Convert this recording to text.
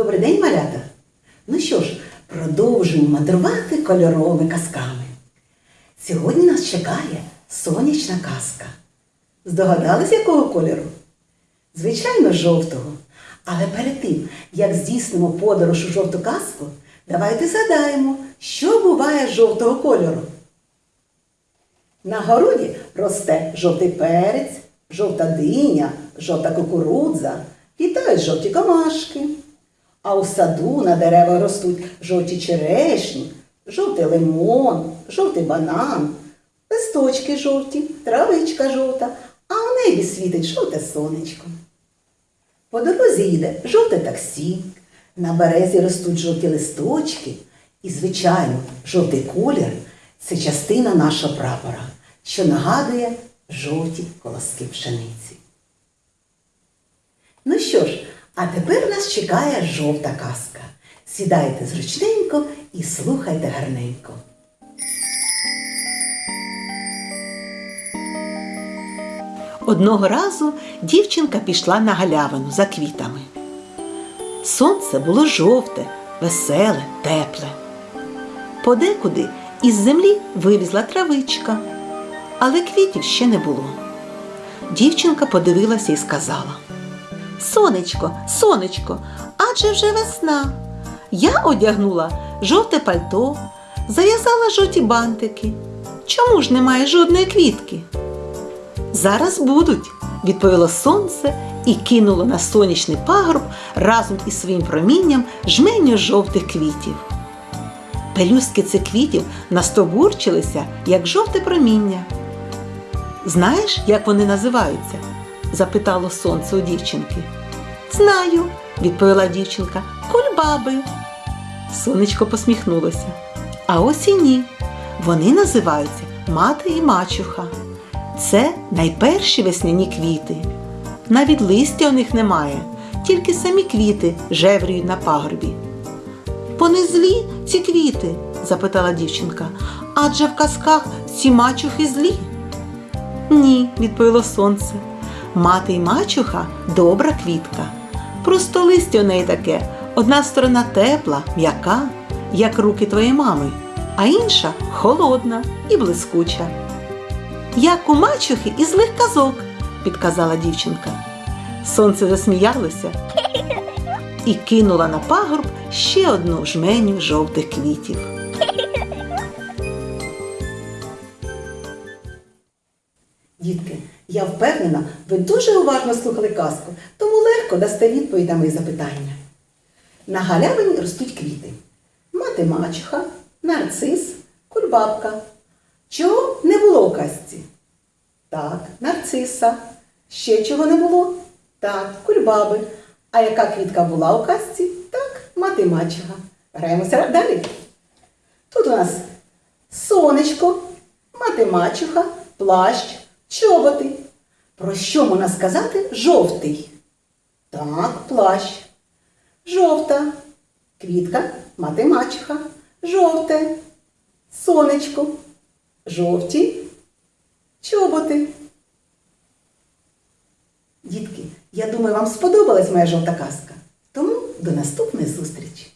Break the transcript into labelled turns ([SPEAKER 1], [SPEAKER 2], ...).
[SPEAKER 1] Добрий день, малята! Ну що ж, продовжуємо мандрувати кольоровими казками. Сьогодні нас чекає сонячна казка. Здогадались, якого кольору? Звичайно, жовтого. Але перед тим, як здійснимо подорож у жовту казку, давайте згадаємо, що буває жовтого кольору. На городі росте жовтий перець, жовта диня, жовта кукурудза, літають жовті камашки. А у саду на деревах ростуть жовті черешні, жовтий лимон, жовтий банан, листочки жовті, травичка жовта, а у небі світить жовте сонечко. По дорозі їде жовте таксі, на березі ростуть жовті листочки, і, звичайно, жовтий колір це частина нашого прапора, що нагадує жовті колоски пшениці. Ну що ж, а тепер нас чекає жовта казка. Сідайте зручненько і слухайте гарненько.
[SPEAKER 2] Одного разу дівчинка пішла на галявину за квітами. Сонце було жовте, веселе, тепле. Подекуди із землі вилізла травичка, але квітів ще не було. Дівчинка подивилася і сказала: Сонечко, сонечко, адже вже весна. Я одягнула жовте пальто, зав'язала жовті бантики. Чому ж немає жодної квітки? Зараз будуть, відповіло сонце і кинуло на сонячний пагорб разом із своїм промінням жменю жовтих квітів. Пелюстки цих квітів настобурчилися, як жовте проміння. Знаєш, як вони називаються? Запитало сонце у дівчинки. Знаю, відповіла дівчинка, кульбаби. Сонечко посміхнулося. А ось і ні. Вони називаються мати і мачуха. Це найперші весняні квіти. Навіть листя у них немає, тільки самі квіти жевріють на пагорбі. Вони злі, ці квіти? запитала дівчинка. Адже в казках ці мачухи злі. Ні, відповіло сонце. Мати й мачуха добра квітка. Просто листя у неї таке. Одна сторона тепла, м'яка, як руки твоєї мами, а інша холодна і блискуча. Як у мачухи і злих казок, підказала дівчинка. Сонце засміялося і кинула на пагорб ще одну жменю жовтих квітів.
[SPEAKER 1] Дітки, я впевнена, ви дуже уважно слухали казку, тому легко дасте відповідь на мої запитання. На галявині ростуть квіти. Мати мачуха, нарцис, кульбабка. Чого не було у казці? Так, нарциса. Ще чого не було? Так, кульбаби. А яка квітка була у казці? Так, мати мачуха. Граємося далі. Тут у нас сонечко, мати мачуха, плащ, чоботи. Про що можна сказати жовтий? Так, плащ. Жовта. Квітка, мати мачуха. Жовте. Сонечко. Жовті. Чоботи. Дітки, я думаю, вам сподобалась моя жовта казка. Тому до наступної зустрічі!